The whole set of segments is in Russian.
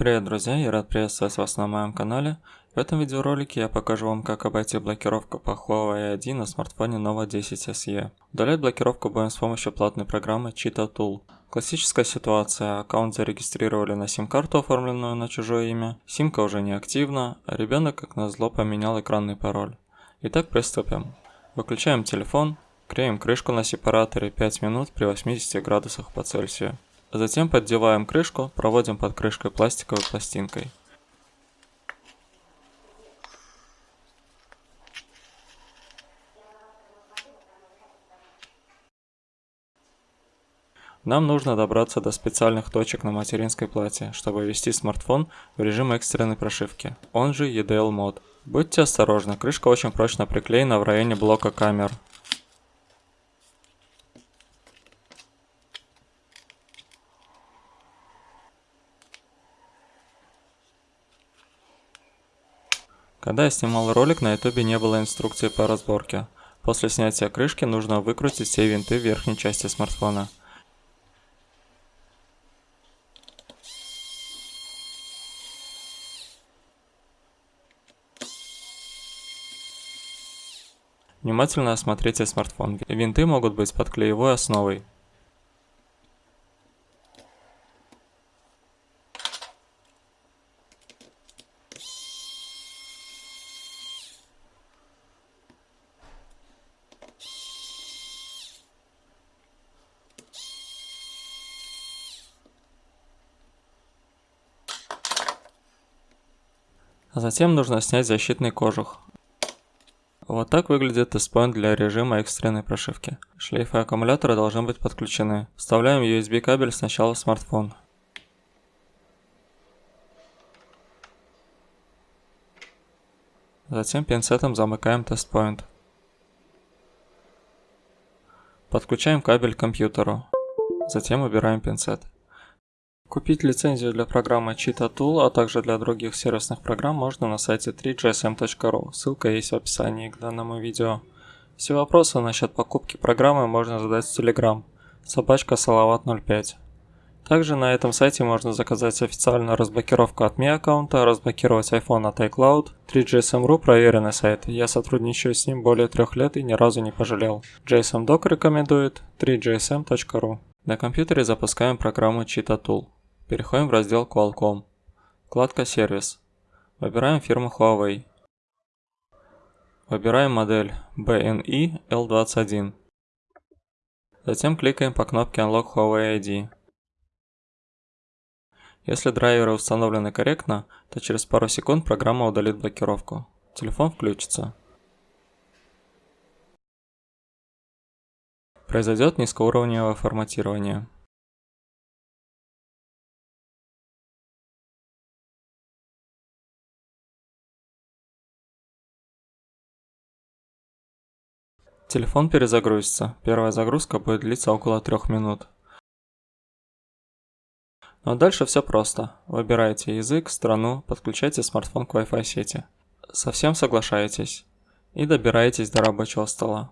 Привет, друзья, я рад приветствовать вас на моем канале. В этом видеоролике я покажу вам, как обойти блокировку по Huawei ID на смартфоне Nova 10 SE. Удалять блокировку будем с помощью платной программы Cheetah Tool. Классическая ситуация, аккаунт зарегистрировали на сим-карту, оформленную на чужое имя, симка уже не активна, а ребенок как назло поменял экранный пароль. Итак, приступим. Выключаем телефон, клеим крышку на сепараторе 5 минут при 80 градусах по Цельсию. Затем поддеваем крышку, проводим под крышкой пластиковой пластинкой. Нам нужно добраться до специальных точек на материнской плате, чтобы ввести смартфон в режим экстренной прошивки, он же EDL мод. Будьте осторожны, крышка очень прочно приклеена в районе блока камер, Когда я снимал ролик, на ютубе не было инструкции по разборке. После снятия крышки нужно выкрутить все винты в верхней части смартфона. Внимательно осмотрите смартфон. Винты могут быть под клеевой основой. А затем нужно снять защитный кожух. Вот так выглядит тест-point для режима экстренной прошивки. Шлейфы аккумулятора должны быть подключены. Вставляем USB кабель сначала в смартфон. Затем пинцетом замыкаем тест-point. Подключаем кабель к компьютеру. Затем убираем пинцет. Купить лицензию для программы Cheetah Tool, а также для других сервисных программ можно на сайте 3gsm.ru, ссылка есть в описании к данному видео. Все вопросы насчет покупки программы можно задать в Telegram, собачка салават 05. Также на этом сайте можно заказать официальную разблокировку от Mi аккаунта, разблокировать iPhone от iCloud. 3GSM.ru проверенный сайт, я сотрудничаю с ним более трех лет и ни разу не пожалел. GSM Doc рекомендует 3gsm.ru. На компьютере запускаем программу Cheetah Tool. Переходим в раздел Qualcomm. Вкладка «Сервис». Выбираем фирму Huawei. Выбираем модель BNI L21. Затем кликаем по кнопке Unlock Huawei ID. Если драйверы установлены корректно, то через пару секунд программа удалит блокировку. Телефон включится. Произойдет низкоуровневое форматирование. Телефон перезагрузится. Первая загрузка будет длиться около 3 минут. Ну а дальше все просто. Выбираете язык, страну, подключайте смартфон к Wi-Fi сети. Совсем соглашаетесь. И добираетесь до рабочего стола.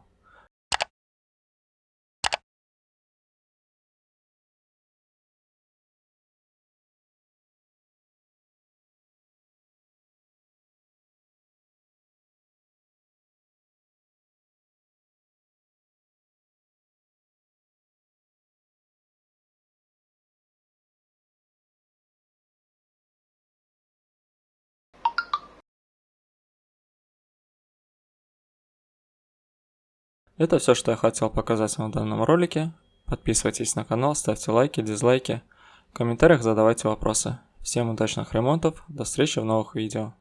Это все, что я хотел показать вам в данном ролике. Подписывайтесь на канал, ставьте лайки, дизлайки. В комментариях задавайте вопросы. Всем удачных ремонтов, до встречи в новых видео.